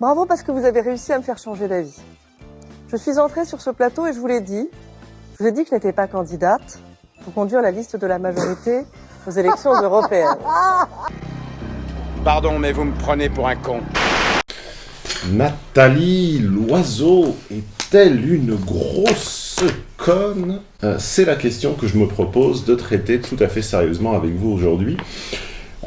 Bravo parce que vous avez réussi à me faire changer d'avis. Je suis entrée sur ce plateau et je vous l'ai dit, je vous ai dit que je n'étais pas candidate pour conduire la liste de la majorité aux élections européennes. Pardon, mais vous me prenez pour un con. Nathalie Loiseau est-elle une grosse conne? Euh, C'est la question que je me propose de traiter tout à fait sérieusement avec vous aujourd'hui.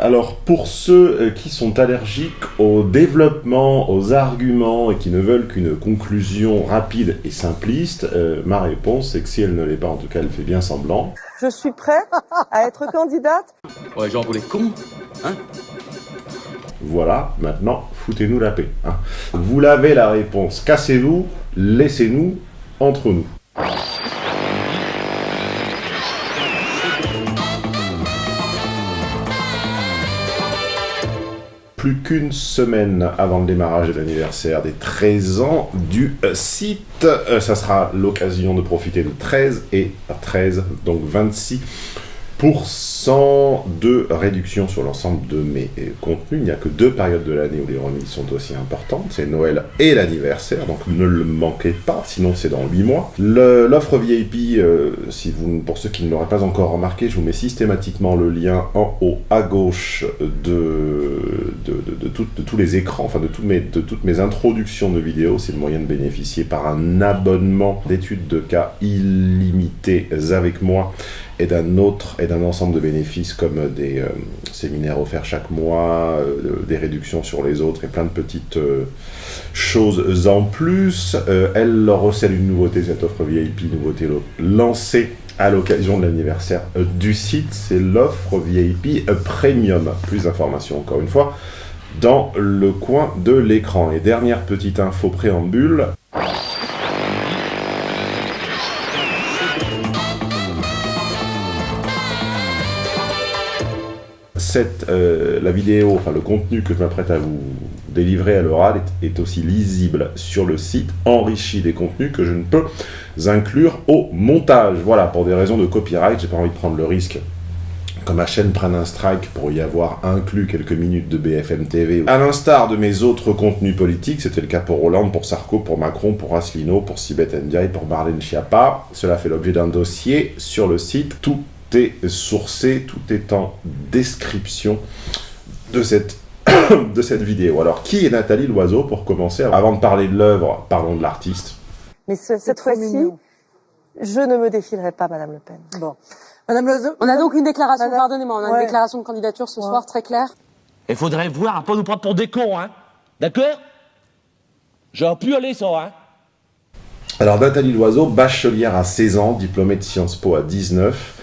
Alors, pour ceux euh, qui sont allergiques au développement, aux arguments et qui ne veulent qu'une conclusion rapide et simpliste, euh, ma réponse c'est que si elle ne l'est pas, en tout cas elle fait bien semblant. Je suis prête à être candidate Ouais, genre pour les cons, hein Voilà, maintenant, foutez-nous la paix. hein. Vous l'avez la réponse, cassez-vous, laissez-nous entre nous. Plus qu'une semaine avant le démarrage de l'anniversaire des 13 ans du euh, site, euh, ça sera l'occasion de profiter de 13 et 13, donc 26 de réduction sur l'ensemble de mes euh, contenus. Il n'y a que deux périodes de l'année où les remises sont aussi importantes, c'est Noël et l'anniversaire, donc ne le manquez pas, sinon c'est dans 8 mois. L'offre VIP, euh, si pour ceux qui ne l'auraient pas encore remarqué, je vous mets systématiquement le lien en haut à gauche de, tout- tous les écrans, enfin de, tous mes- de toutes mes introductions de vidéos. C'est le moyen de bénéficier par un abonnement d'études de cas illimités avec moi et d'un autre et d'un ensemble de bénéfices comme des euh, séminaires offerts chaque mois, euh, des réductions sur les autres et plein de petites euh, choses en plus. Elle recèle une nouveauté, cette offre VIP, nouveauté lancée à l'occasion de l'anniversaire du site, c'est l'offre VIP Premium. Plus d'informations encore une fois dans le coin de l'écran. Et dernière petite info préambule, euh, la vidéo, enfin le contenu que je m'apprête à vous délivrer à l'oral est, est aussi lisible sur le site, enrichi des contenus que je ne peux inclure au montage. Voilà, pour des raisons de copyright, j'ai pas envie de prendre le risque que ma chaîne prenne un strike pour y avoir inclus quelques minutes de BFM TV. À l'instar de mes autres contenus politiques, c'était le cas pour Hollande, pour Sarko, pour Macron, pour Asselineau, pour Sibeth Ndiaye, pour Marlène Schiappa. Cela fait l'objet d'un dossier sur le site. Tout est sourcé, tout est en description de cette, de cette vidéo. Alors, qui est Nathalie Loiseau pour commencer Avant de parler de l'œuvre, parlons de l'artiste? Mais ce- cette fois-ci, je ne me défilerai pas, Madame Le Pen. Bon. Madame Loiseau? On a donc une déclaration, Madame- pardonnez-moi, on a Ouais. une déclaration de candidature ce Ouais. soir très claire. Il faudrait voir à pas nous prendre pour des cons, hein D'accord? J'aurais pu aller ça, hein Alors, Nathalie Loiseau, bachelière à 16 ans, diplômée de Sciences Po à 19.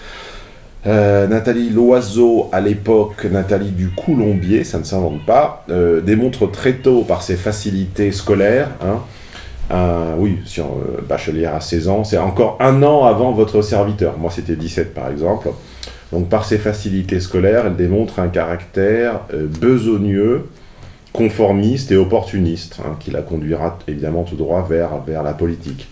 Euh, Nathalie Loiseau, à l'époque, Nathalie du Coulombier, ça ne s'invente pas, euh, démontre très tôt par ses facilités scolaires, hein, un- oui, sur, euh, bachelière à 16 ans, c'est encore un an avant votre serviteur, moi c'était 17 par exemple, donc par ses facilités scolaires, elle démontre un caractère euh, besogneux, conformiste et opportuniste, hein, qui la conduira évidemment tout droit vers, vers la politique.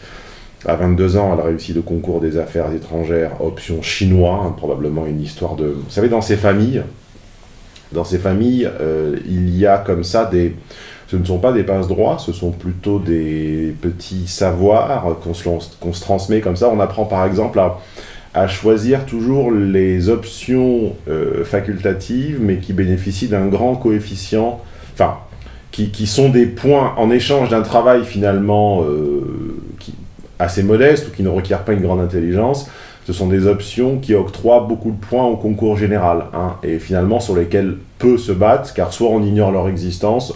À 22 ans, elle réussit le concours des affaires étrangères, option chinois, hein, probablement une histoire de... Vous savez, dans ces familles, dans ces familles, euh, il y a comme ça des... Ce ne sont pas des passe-droits, ce sont plutôt des petits savoirs qu'on se, transmet comme ça. On apprend par exemple à, choisir toujours les options euh, facultatives, mais qui bénéficient d'un grand coefficient, enfin, qui, sont des points en échange d'un travail finalement euh, assez modeste ou qui ne requiert pas une grande intelligence. Ce sont des options qui octroient beaucoup de points au concours général, hein, et finalement sur lesquels peu se battent, car soit on ignore leur existence,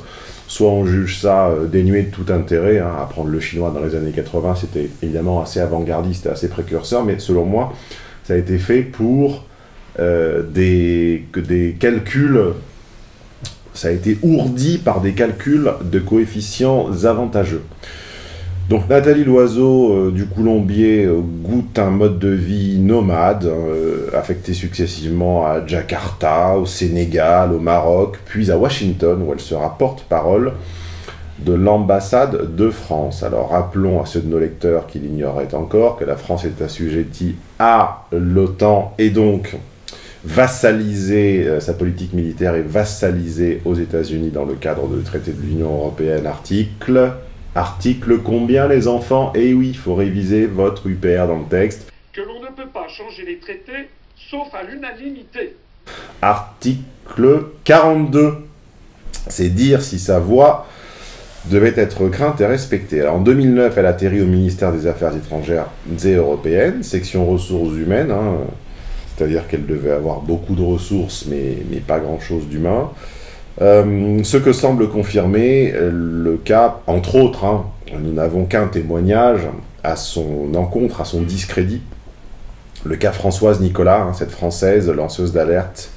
soit on juge ça euh, dénué de tout intérêt. Hein. Apprendre le chinois dans les années 80, c'était évidemment assez avant-gardiste et assez précurseur, mais selon moi, ça a été fait pour euh, des calculs, ça a été ourdi par des calculs de coefficients avantageux. Donc Nathalie Loiseau euh, du Coulombier euh, goûte un mode de vie nomade, euh, affecté successivement à Jakarta, au Sénégal, au Maroc, puis à Washington, où elle sera porte-parole de l'ambassade de France. Alors rappelons à ceux de nos lecteurs qui l'ignoraient encore que la France est assujettie à l'OTAN et donc vassalisé, euh, sa politique militaire est vassalisée aux États-Unis dans le cadre du traité de l'Union Européenne, article... Article combien les enfants? Eh oui, il faut réviser votre UPR dans le texte. Que l'on ne peut pas changer les traités sauf à l'unanimité. Article 42. C'est dire si sa voix devait être crainte et respectée. Alors, en 2009, elle atterrit au ministère des Affaires étrangères et européennes, section ressources humaines, hein. c'est-à-dire qu'elle devait avoir beaucoup de ressources, mais, mais pas grand-chose d'humain. Euh, ce que semble confirmer euh, le cas, entre autres, hein, nous n'avons qu'un témoignage à son encontre, à son discrédit, le cas Françoise Nicolas, hein, cette Française lanceuse d'alerte,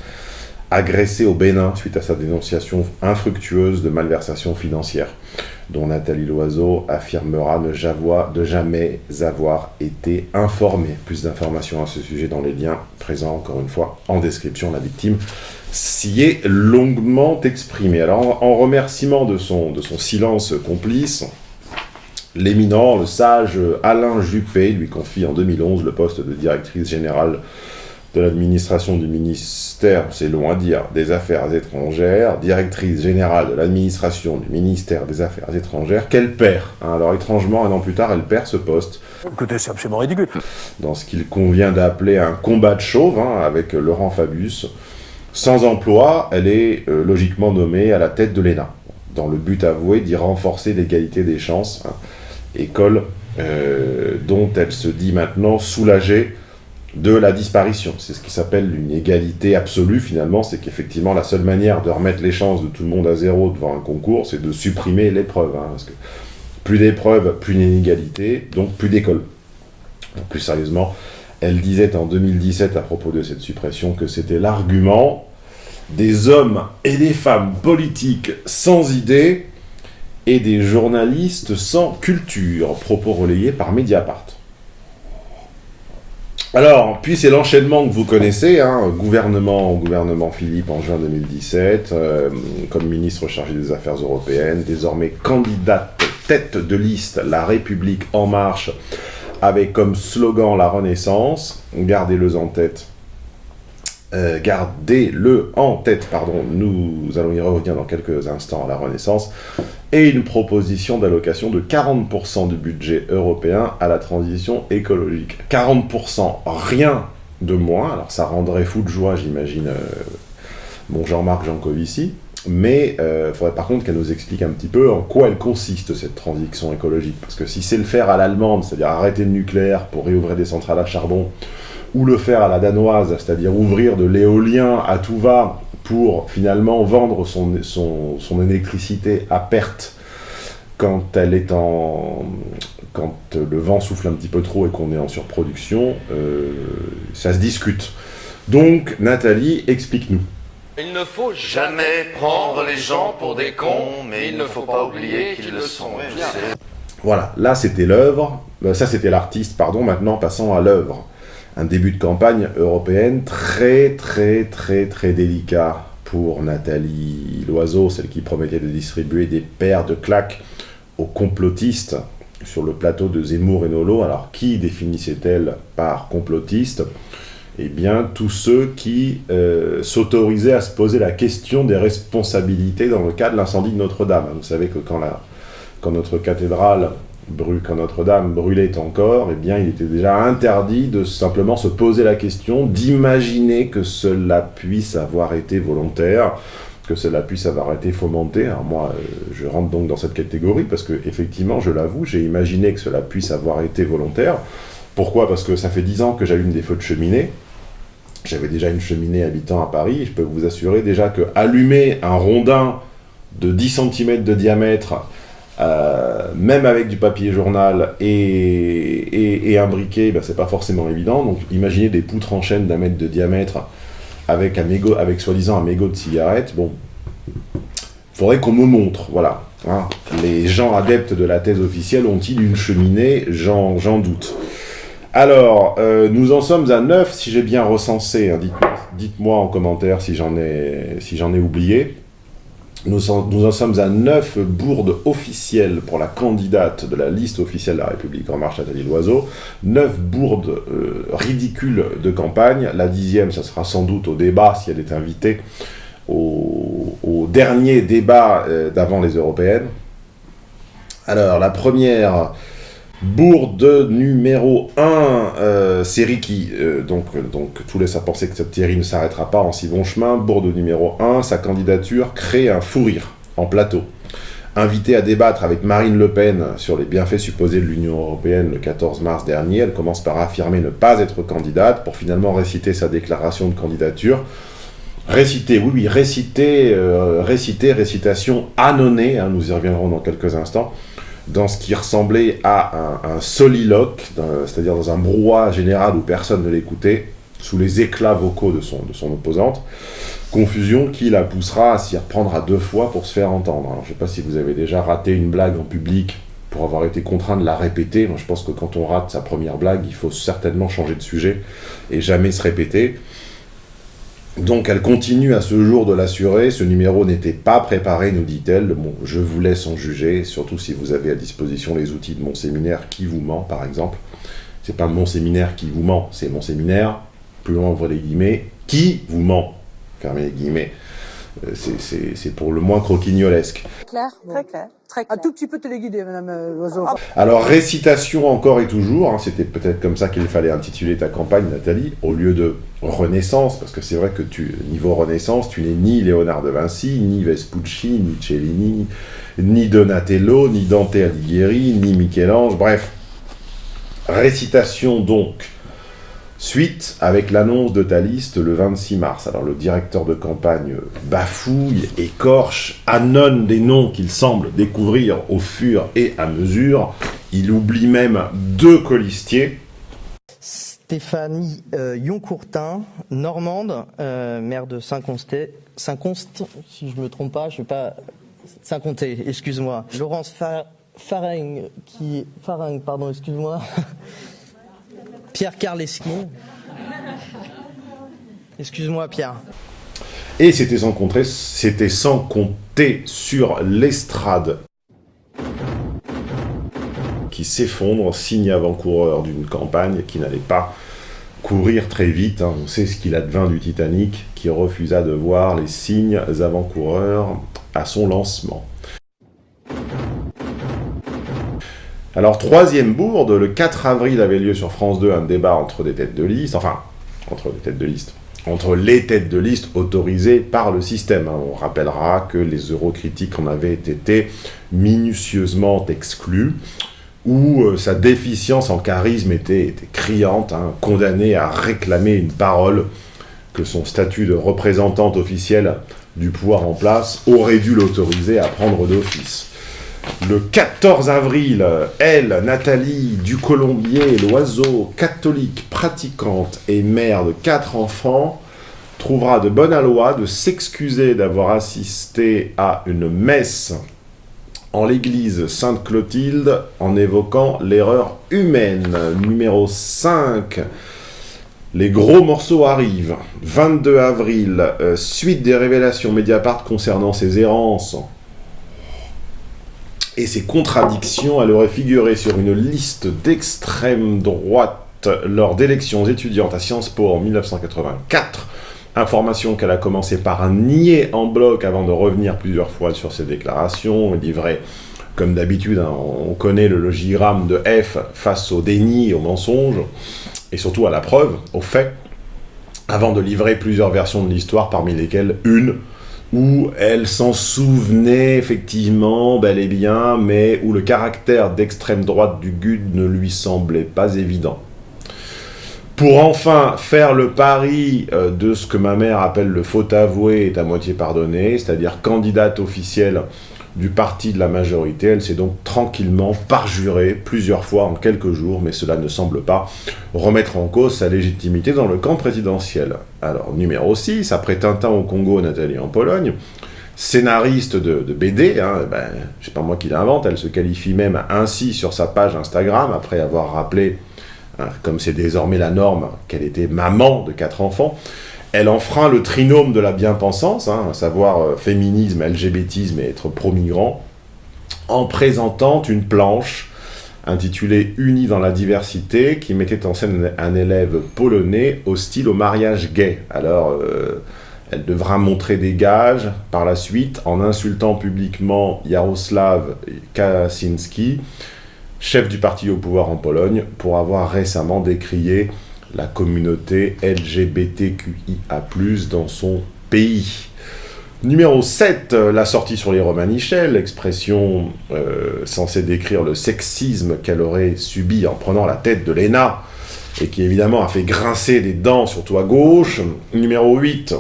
agressée au Bénin suite à sa dénonciation infructueuse de malversation financière, dont Nathalie Loiseau affirmera ne de jamais avoir été informée. Plus d'informations à ce sujet dans les liens présents, encore une fois, en description. La victime s'y est longuement exprimée. Alors, en, remerciement de son, de son silence complice, L'éminent, le sage Alain Juppé lui confie en 2011 le poste de directrice générale de l'administration du ministère, c'est long à dire, des Affaires étrangères, directrice générale de l'administration du ministère des Affaires étrangères, qu'elle perd. Hein. alors étrangement, un an plus tard, elle perd ce poste. Écoutez, c'est absolument ridicule. Dans ce qu'il convient d'appeler un combat de chauve, hein, avec Laurent Fabius. Sans emploi, elle est euh, logiquement nommée à la tête de l'ENA, dans le but avoué d'y renforcer l'égalité des chances. Hein école euh, dont elle se dit maintenant soulagée de la disparition. C'est ce qui s'appelle une égalité absolue finalement, c'est qu'effectivement la seule manière de remettre les chances de tout le monde à zéro devant un concours, c'est de supprimer l'épreuve. Hein, plus d'épreuves, plus d'inégalité, donc plus d'école. Plus sérieusement, elle disait en 2017 à propos de cette suppression que c'était l'argument des hommes et des femmes politiques sans idées et des journalistes sans culture, propos relayés par Mediapart. Alors, puis c'est l'enchaînement que vous connaissez, hein, gouvernement, gouvernement Philippe en juin 2017, euh, comme ministre chargé des Affaires européennes, désormais candidate tête de liste La République En Marche, avec comme slogan la Renaissance, gardez-le en tête, euh, gardez-le en tête, pardon, nous allons y revenir dans quelques instants à la Renaissance, et une proposition d'allocation de 40% du budget européen à la transition écologique. 40%, rien de moins, alors ça rendrait fou de joie, j'imagine, euh, mon Jean-Marc Jancovici, mais il euh, faudrait par contre qu'elle nous explique un petit peu en quoi elle consiste cette transition écologique, parce que si c'est le faire à l'allemande, c'est-à-dire arrêter le nucléaire pour réouvrir des centrales à charbon, ou le faire à la danoise, c'est-à-dire ouvrir de l'éolien à tout va pour finalement vendre son, son, électricité à perte quand elle est en quand le vent souffle un petit peu trop et qu'on est en surproduction, euh, ça se discute. Donc, Nathalie, explique-nous. Il ne faut jamais prendre les gens pour des cons, mais il ne faut pas oublier qu'ils le sont. Voilà, là c'était l'œuvre, euh, ça c'était l'artiste, pardon, maintenant passons à l'œuvre un début de campagne européenne très très très très délicat pour Nathalie Loiseau, celle qui promettait de distribuer des paires de claques aux complotistes sur le plateau de Zemmour et Nolo. Alors qui définissait-elle par complotiste? Eh bien tous ceux qui euh, s'autorisaient à se poser la question des responsabilités dans le cas de l'incendie de Notre-Dame. Vous savez que quand, notre cathédrale quand Notre-Dame brûlait encore, eh bien, il était déjà interdit de simplement se poser la question, d'imaginer que cela puisse avoir été volontaire, que cela puisse avoir été fomenté. Alors moi, euh, je rentre donc dans cette catégorie, parce que effectivement, je l'avoue, j'ai imaginé que cela puisse avoir été volontaire. Pourquoi? Parce que ça fait dix ans que j'allume des feux de cheminée, j'avais déjà une cheminée habitant à Paris, je peux vous assurer déjà que allumer un rondin de 10 cm de diamètre euh, même avec du papier journal et, un briquet, ben, c'est pas forcément évident. Donc imaginez des poutres en chaîne d'un mètre de diamètre avec, avec soi-disant un mégot de cigarette. Bon, faudrait qu'on me montre, voilà. Hein. Les gens adeptes de la thèse officielle ont-ils une cheminée? J'en doute. Alors, euh, nous en sommes à 9, si j'ai bien recensé. Hein. Dites-moi en commentaire si j'en ai, si ai oublié. Nous en, sommes à 9 bourdes officielles pour la candidate de la liste officielle de la République En Marche, Nathalie Loiseau. 9 bourdes euh, ridicules de campagne. La dixième, ça sera sans doute au débat, si elle est invitée, au, au dernier débat euh, d'avant les européennes. Alors, la première bourde numéro 1, euh, série qui, euh, donc, euh, donc, tout laisse à penser que cette série ne s'arrêtera pas en si bon chemin. Bourde numéro 1, sa candidature crée un fou rire en plateau. Invitée à débattre avec Marine Le Pen sur les bienfaits supposés de l'Union Européenne le 14 mars dernier, elle commence par affirmer ne pas être candidate pour finalement réciter sa déclaration de candidature. Réciter, oui, oui, réciter, réciter, récitation annonnée, hein, nous y reviendrons dans quelques instants, dans ce qui ressemblait à un, soliloque, c'est-à-dire dans un brouhaha général où personne ne l'écoutait, sous les éclats vocaux de son, de son opposante. Confusion qui la poussera à s'y reprendre à deux fois pour se faire entendre. Alors, je ne sais pas si vous avez déjà raté une blague en public pour avoir été contraint de la répéter. Moi, je pense que quand on rate sa première blague, il faut certainement changer de sujet et jamais se répéter. Donc elle continue à ce jour de l'assurer, ce numéro n'était pas préparé, nous dit-elle, je vous laisse en juger, surtout si vous avez à disposition les outils de mon séminaire qui vous ment, par exemple. C'est pas mon séminaire qui vous ment, c'est mon séminaire, plus loin ouvre les guillemets, qui vous ment, fermez les guillemets. Euh, c'est- C'est c'est pour le moins croquignolesque. Clair Très clair. Très Un clair. tout petit peu téléguidé, madame euh, Loiseau. Alors, récitation encore et toujours, hein, c'était peut-être comme ça qu'il fallait intituler ta campagne, Nathalie, au lieu de Renaissance, parce que c'est vrai que tu, niveau Renaissance, tu n'es ni Léonard de Vinci, ni Vespucci, ni Cellini, ni Donatello, ni Dante Alighieri, ni Michel-Ange, bref. Récitation donc. Suite avec l'annonce de ta liste le 26 mars. Alors le directeur de campagne bafouille, écorche, annonce des noms qu'il semble découvrir au fur et à mesure. Il oublie même deux colistiers. Stéphanie euh, Yoncourtin, normande, euh, maire de Saint-Consté, Saint-Const, si je me trompe pas, je sais pas, Saint-Comté, excuse-moi. Laurence Fa- Faring, qui, Faring, pardon, excuse-moi. Pierre Karleski. Excuse-moi, Pierre. Et c'était sans, compter- c'était sans compter sur l'estrade qui s'effondre, signe avant-coureur d'une campagne qui n'allait pas courir très vite. hein. On sait ce qu'il advint du Titanic, qui refusa de voir les signes avant-coureurs à son lancement. Alors, troisième bourde, le 4 avril avait lieu sur France 2 un débat entre des têtes de liste, enfin, entre des têtes de liste, entre les têtes de liste autorisées par le système. hein. On rappellera que les eurocritiques en avaient été minutieusement exclus, où euh, sa déficience en charisme était, criante, hein, condamnée à réclamer une parole que son statut de représentante officielle du pouvoir en place aurait dû l'autoriser à prendre d'office. Le 14 avril, elle, Nathalie Ducolombier, l'oiseau, catholique, pratiquante et mère de quatre enfants, trouvera de bonne loi de s'excuser d'avoir assisté à une messe en l'église Sainte-Clotilde en évoquant l'erreur humaine. Numéro 5. Les gros morceaux arrivent. 22 avril, euh, suite des révélations Mediapart concernant ses errances et ses contradictions, elle aurait figuré sur une liste d'extrême droite lors d'élections étudiantes à Sciences Po en 1984. Information qu'elle a commencé par nier en bloc avant de revenir plusieurs fois sur ses déclarations, livrée comme d'habitude, hein, on connaît le logigramme de F face au déni au mensonge, et surtout à la preuve, au fait, avant de livrer plusieurs versions de l'histoire, parmi lesquelles une où elle s'en souvenait effectivement bel et bien, mais où le caractère d'extrême droite du GUD ne lui semblait pas évident. Pour enfin faire le pari euh, de ce que ma mère appelle le faute avoué est à moitié pardonné, c'est-à-dire candidate officielle du parti de la majorité, elle s'est donc tranquillement parjurée plusieurs fois en quelques jours, mais cela ne semble pas remettre en cause sa légitimité dans le camp présidentiel. Alors, numéro 6, après Tintin au Congo, Nathalie en Pologne, scénariste de, BD, hein, ben, c'est pas moi qui l'invente, elle se qualifie même ainsi sur sa page Instagram, après avoir rappelé, hein, comme c'est désormais la norme, qu'elle était maman de quatre enfants, Elle enfreint le trinôme de la bien-pensance, hein, à savoir euh, féminisme, LGBTisme et être pro-migrant, en présentant une planche intitulée Unis dans la diversité, qui mettait en scène un élève polonais hostile au mariage gay. Alors, euh, elle devra montrer des gages par la suite en insultant publiquement Jaroslav Kaczynski, chef du parti au pouvoir en Pologne, pour avoir récemment décrié la communauté LGBTQIA+, dans son pays. Numéro 7, la sortie sur les Romanichels, expression euh, censée décrire le sexisme qu'elle aurait subi en prenant la tête de l'ENA, et qui évidemment a fait grincer des dents, surtout à gauche. Numéro 8,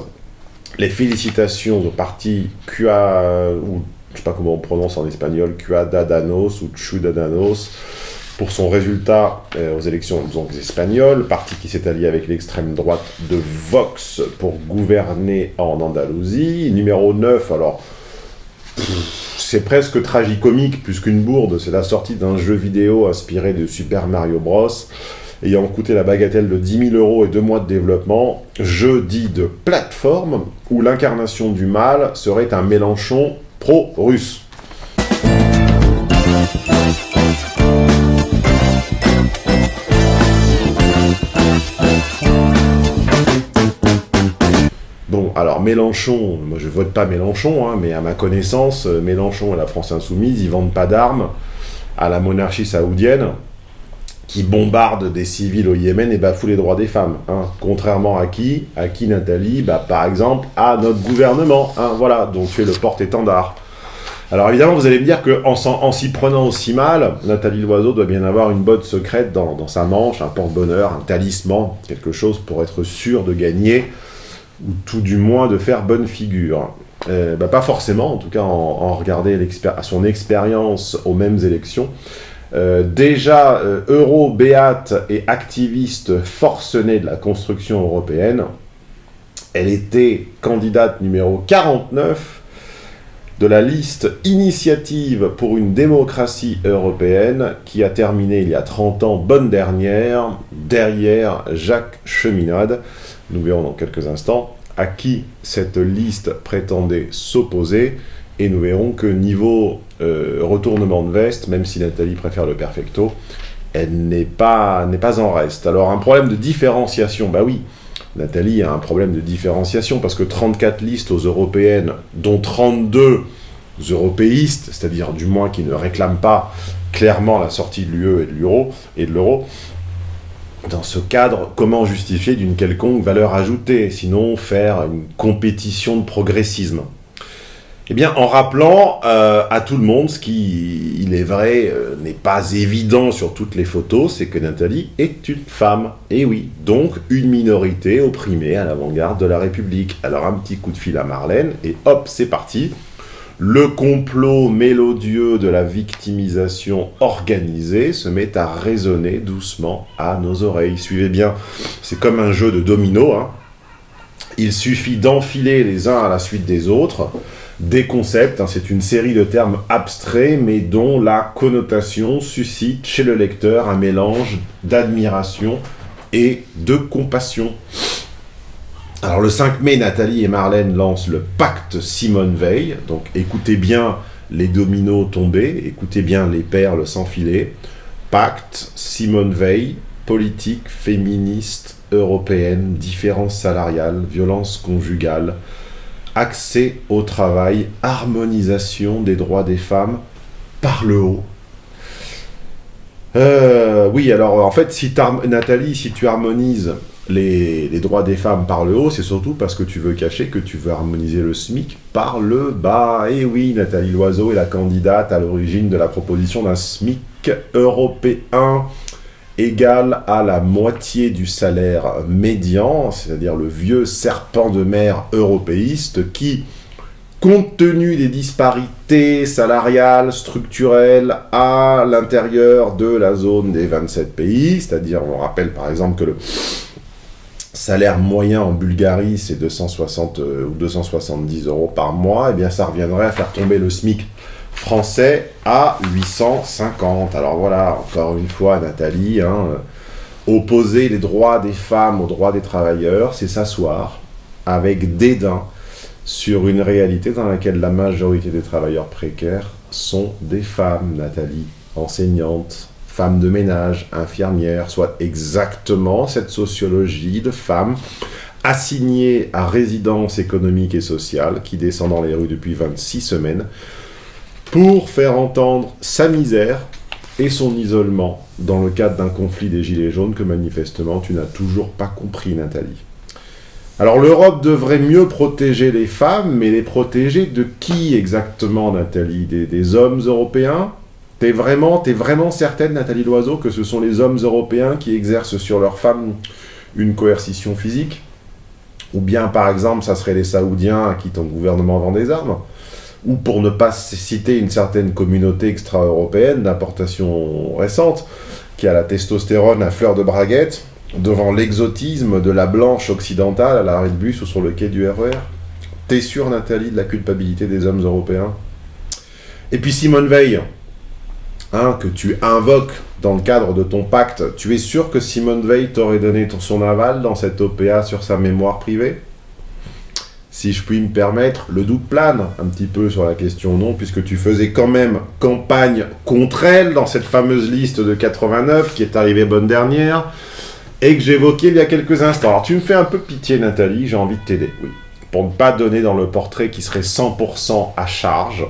les félicitations au parti QA, ou je sais pas comment on prononce en espagnol, Cuadadanos ou Chudadanos, pour son résultat euh, aux élections espagnoles, parti qui s'est allié avec l'extrême droite de Vox pour gouverner en Andalousie. Numéro 9, alors, c'est presque tragicomique plus qu'une bourde, c'est la sortie d'un jeu vidéo inspiré de Super Mario Bros. ayant coûté la bagatelle de 10 000 euros et deux mois de développement, jeu dit de plateforme, où l'incarnation du mal serait un Mélenchon pro-russe. Mélenchon, moi je vote pas Mélenchon, hein, mais à ma connaissance, euh, Mélenchon et la France Insoumise, ils vendent pas d'armes à la monarchie saoudienne, qui bombarde des civils au Yémen et bafoue les droits des femmes. Hein. Contrairement à qui? À qui, Nathalie? Bah, Par exemple, à notre gouvernement. Hein, voilà, donc tu es le porte-étendard. Alors évidemment, vous allez me dire qu'en en s'y prenant aussi mal, Nathalie Loiseau doit bien avoir une botte secrète dans, dans sa manche, un porte-bonheur, un talisman, quelque chose pour être sûr de gagner ou tout du moins de faire bonne figure. Euh, bah, pas forcément, en tout cas en, regardant son expérience aux mêmes élections. Euh, déjà euh, euro, béate et activiste forcenée de la construction européenne, elle était candidate numéro 49 de la liste Initiative pour une démocratie européenne qui a terminé il y a 30 ans, bonne dernière, derrière Jacques Cheminade. Nous verrons dans quelques instants à qui cette liste prétendait s'opposer. Et nous verrons que niveau euh, retournement de veste, même si Nathalie préfère le perfecto, elle n'est pas, en reste. Alors un problème de différenciation, bah oui, Nathalie a un problème de différenciation parce que 34 listes aux européennes, dont 32 européistes, c'est-à-dire du moins qui ne réclament pas clairement la sortie de l'UE et de l'euro, dans ce cadre, comment justifier d'une quelconque valeur ajoutée, sinon faire une compétition de progressisme? Eh bien, en rappelant euh, à tout le monde, ce qui, il est vrai, euh, n'est pas évident sur toutes les photos, c'est que Nathalie est une femme. Et oui, donc une minorité opprimée à l'avant-garde de la République. Alors un petit coup de fil à Marlène, et hop, c'est parti le complot mélodieux de la victimisation organisée se met à résonner doucement à nos oreilles. Suivez bien, c'est comme un jeu de domino. Hein. Il suffit d'enfiler les uns à la suite des autres des concepts, hein. c'est une série de termes abstraits mais dont la connotation suscite chez le lecteur un mélange d'admiration et de compassion. Alors le 5 mai, Nathalie et Marlène lancent le pacte Simone Veil. Donc écoutez bien les dominos tombés, écoutez bien les perles s'enfiler. Pacte Simone Veil, politique féministe européenne, différence salariale, violence conjugale, accès au travail, harmonisation des droits des femmes par le haut. Euh, oui, alors en fait, si Nathalie, si tu harmonises les, droits des femmes par le haut, c'est surtout parce que tu veux cacher que tu veux harmoniser le SMIC par le bas. Et oui, Nathalie Loiseau est la candidate à l'origine de la proposition d'un SMIC européen égal à la moitié du salaire médian, c'est-à-dire le vieux serpent de mer européiste qui, compte tenu des disparités salariales, structurelles à l'intérieur de la zone des 27 pays, c'est-à-dire on rappelle par exemple que le salaire moyen en Bulgarie, c'est 260 euh, ou 270 euros par mois, et eh bien ça reviendrait à faire tomber le SMIC français à 850. Alors voilà, encore une fois, Nathalie, hein, euh, opposer les droits des femmes aux droits des travailleurs, c'est s'asseoir avec dédain sur une réalité dans laquelle la majorité des travailleurs précaires sont des femmes, Nathalie, enseignantes, femmes de ménage, infirmières, soit exactement cette sociologie de femmes assignées à résidence économique et sociale qui descend dans les rues depuis 26 semaines pour faire entendre sa misère et son isolement dans le cadre d'un conflit des Gilets jaunes que manifestement tu n'as toujours pas compris, Nathalie. Alors l'Europe devrait mieux protéger les femmes, mais les protéger de qui exactement, Nathalie? Des, des, hommes européens? T'es vraiment, certaine, Nathalie Loiseau, que ce sont les hommes européens qui exercent sur leurs femmes une coercition physique? Ou bien, par exemple, ça serait les Saoudiens à qui ton gouvernement vend des armes? Ou pour ne pas citer une certaine communauté extra-européenne d'importation récente, qui a la testostérone à fleur de braguette, devant l'exotisme de la blanche occidentale à l'arrêt de bus ou sur le quai du RER T'es sûre, Nathalie, de la culpabilité des hommes européens? Et puis Simone Veil, hein, que tu invoques dans le cadre de ton pacte, tu es sûr que Simone Veil t'aurait donné son aval dans cette OPA sur sa mémoire privée? Si je puis me permettre, le doute plane un petit peu sur la question non, puisque tu faisais quand même campagne contre elle dans cette fameuse liste de 89 qui est arrivée bonne dernière, et que j'évoquais il y a quelques instants. Alors tu me fais un peu pitié Nathalie, j'ai envie de t'aider, oui. Pour ne pas donner dans le portrait qui serait 100% à charge,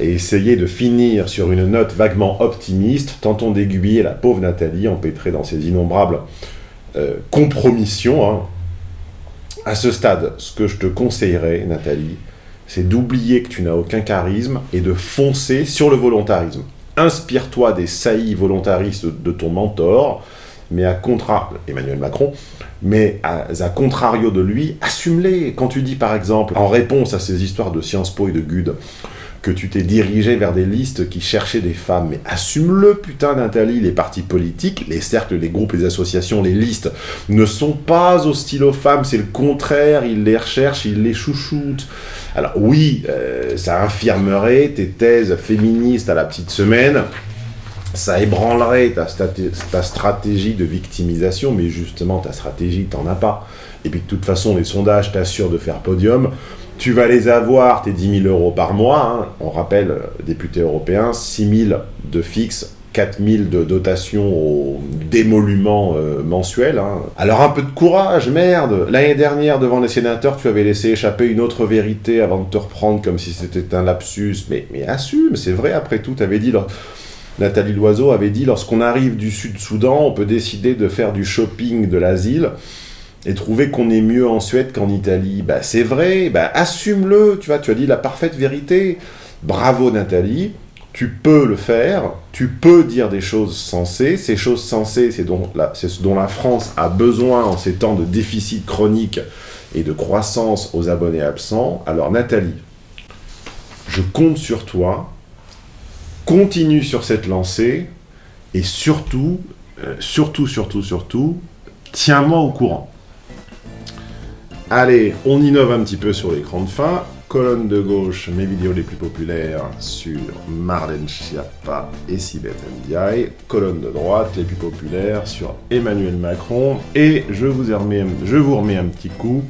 et essayer de finir sur une note vaguement optimiste, tentons d'aiguiller la pauvre Nathalie empêtrée dans ses innombrables euh, compromissions, hein, à ce stade, ce que je te conseillerais, Nathalie, c'est d'oublier que tu n'as aucun charisme et de foncer sur le volontarisme. Inspire-toi des saillies volontaristes de ton mentor, mais à. Emmanuel Macron, mais à, à contrario de lui, assume-les. Quand tu dis, par exemple, en réponse à ces histoires de Sciences Po et de Gude, que tu t'es dirigé vers des listes qui cherchaient des femmes. Mais assume-le, putain, Nathalie, les partis politiques, les cercles, les groupes, les associations, les listes, ne sont pas hostiles aux femmes, c'est le contraire, ils les recherchent, ils les chouchoutent. Alors oui, euh, ça infirmerait tes thèses féministes à la petite semaine, ça ébranlerait ta, stratégie de victimisation, mais justement, ta stratégie, t'en as pas. Et puis de toute façon, les sondages t'assurent de faire podium tu vas les avoir, tes 10 000 euros par mois. Hein. On rappelle, euh, député européen, 6 000 de fixe, 4 000 de dotation au démolument euh, mensuel. Hein. Alors un peu de courage, merde L'année dernière, devant les sénateurs, tu avais laissé échapper une autre vérité avant de te reprendre comme si c'était un lapsus. Mais, mais assume, c'est vrai, après tout, tu dit... Nathalie Loiseau avait dit, lorsqu'on arrive du Sud-Soudan, on peut décider de faire du shopping de l'asile et trouver qu'on est mieux en Suède qu'en Italie. Bah, c'est vrai, bah, assume-le, tu tu as dit la parfaite vérité. Bravo Nathalie, tu peux le faire, tu peux dire des choses sensées. Ces choses sensées, c'est ce dont la France a besoin en ces temps de déficit chronique et de croissance aux abonnés absents. Alors Nathalie, je compte sur toi, continue sur cette lancée, et surtout, euh, surtout, surtout, surtout, tiens-moi au courant. Allez, on innove un petit peu sur l'écran de fin. Colonne de gauche, mes vidéos les plus populaires sur Marlène Schiappa et Sibeth Ndiaye. Colonne de droite, les plus populaires sur Emmanuel Macron. Et je vous, remets, je vous remets un petit coup,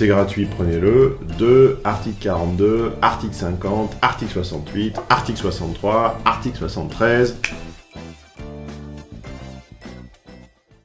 c'est gratuit, prenez-le, de article 42, article 50, article 68, article 63, article 73,